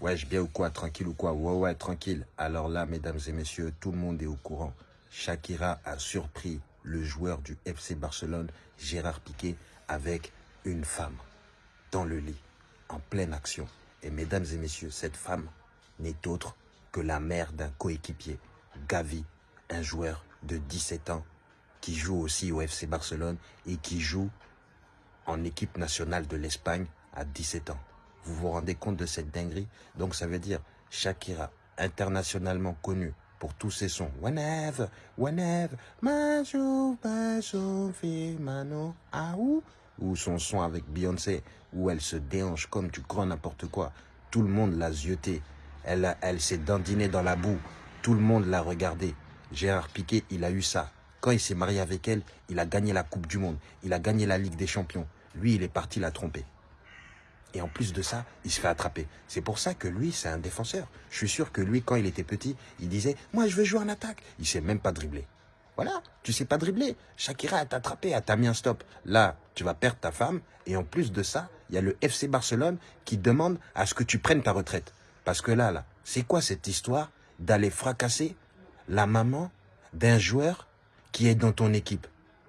Wesh, bien ou quoi Tranquille ou quoi? Ouais, ouais, tranquille. Alors là, mesdames et messieurs, tout le monde est au courant. Shakira a surpris le joueur du FC Barcelone, Gérard Piqué, avec une femme dans le lit, en pleine action. Et mesdames et messieurs, cette femme n'est autre que la mère d'un coéquipier, Gavi, un joueur de 17 ans qui joue aussi au FC Barcelone et qui joue en équipe nationale de l'Espagne à 17 ans. Vous vous rendez compte de cette dinguerie? Donc ça veut dire Shakira, internationalement connue pour tous ses sons. Whenever, whenever, mano, ou son son avec Beyoncé, où elle se déhanche comme tu crois n'importe quoi. Tout le monde l'a zioté. Elle, elle s'est dandinée dans la boue. Tout le monde l'a regardé. Gérard Piquet, il a eu ça. Quand il s'est marié avec elle, il a gagné la Coupe du Monde. Il a gagné la Ligue des Champions. Lui, il est parti la tromper. Et en plus de ça, il se fait attraper. C'est pour ça que lui, c'est un défenseur. Je suis sûr que lui, quand il était petit, il disait « Moi, je veux jouer en attaque ». Il sait même pas dribbler. Voilà, tu sais pas dribbler. Shakira, elle t'a attrapé, elle t'a mis un stop. Là, tu vas perdre ta femme. Et en plus de ça, il y a le FC Barcelone qui demande à ce que tu prennes ta retraite. Parce que là, là, c'est quoi cette histoire d'aller fracasser la maman d'un joueur qui est dans ton équipe?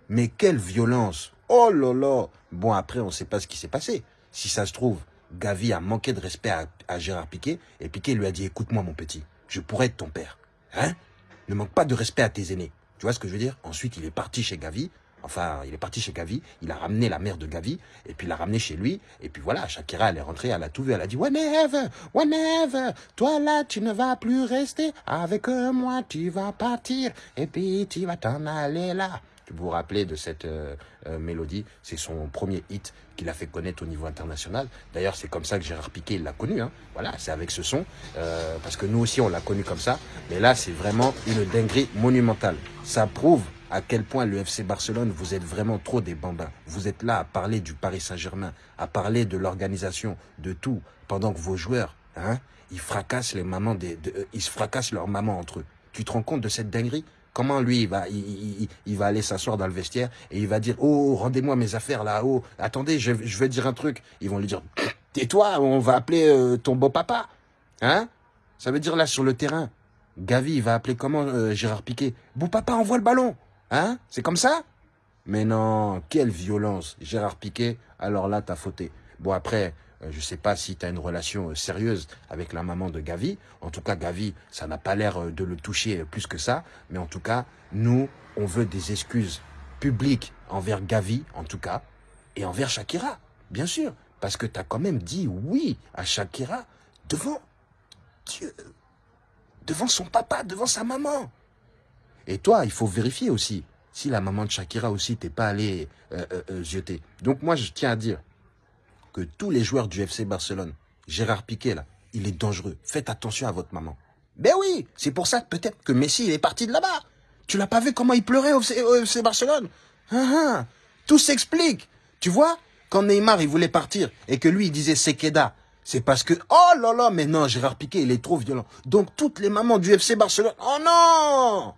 Mais quelle violence Oh là là Bon, après, on ne sait pas ce qui s'est passé. Si ça se trouve, Gavi a manqué de respect à, Gérard Piquet et Piquet lui a dit « Écoute-moi, mon petit, je pourrais être ton père. Hein? Ne manque pas de respect à tes aînés. » Tu vois ce que je veux dire? Ensuite, il est parti chez Gavi. Enfin, il est parti chez Gavi, il a ramené la mère de Gavi, et puis il l'a ramené chez lui, et puis voilà, Shakira, elle est rentrée, elle a tout vu, elle a dit « Whenever, whenever, toi là, tu ne vas plus rester, avec moi, tu vas partir, et puis tu vas t'en aller là. » vous vous rappelez de cette euh, euh, mélodie. C'est son premier hit qu'il a fait connaître au niveau international. D'ailleurs, c'est comme ça que Gérard Piquet l'a connu. Hein. Voilà, c'est avec ce son. Euh, parce que nous aussi, on l'a connu comme ça. Mais là, c'est vraiment une dinguerie monumentale. Ça prouve à quel point le FC Barcelone, vous êtes vraiment trop des bambins. Vous êtes là à parler du Paris Saint-Germain, à parler de l'organisation, de tout, pendant que vos joueurs, hein, ils fracassent les mamans des, ils se fracassent leurs mamans entre eux. Tu te rends compte de cette dinguerie? Comment lui, il va, aller s'asseoir dans le vestiaire et il va dire « Oh, rendez-moi mes affaires là-haut. Attendez, je, vais dire un truc. » Ils vont lui dire « Tais-toi, on va appeler euh, ton beau-papa. » Hein? Ça veut dire là, sur le terrain, Gavi, il va appeler comment euh, Gérard Piquet « Beau-papa, envoie le ballon. » Hein? C'est comme ça? Mais non, quelle violence. Gérard Piquet, alors là, t'as fauté. Bon, après, je ne sais pas si tu as une relation euh, sérieuse avec la maman de Gavi. En tout cas, Gavi, ça n'a pas l'air euh, de le toucher plus que ça. Mais en tout cas, nous, on veut des excuses publiques envers Gavi, en tout cas, et envers Shakira, bien sûr. Parce que tu as quand même dit oui à Shakira devant Dieu, devant son papa, devant sa maman. Et toi, il faut vérifier aussi si la maman de Shakira aussi t'es pas allé euh. Donc moi, je tiens à dire, que tous les joueurs du FC Barcelone, Gérard Piquet, là, il est dangereux. Faites attention à votre maman. Ben oui, c'est pour ça peut-être que Messi il est parti de là-bas. Tu l'as pas vu comment il pleurait au FC, Barcelone? Hein, hein. Tout s'explique. Tu vois, quand Neymar il voulait partir et que lui il disait Sekeda, c'est parce que, oh là là, mais non, Gérard Piquet il est trop violent. Donc toutes les mamans du FC Barcelone, oh non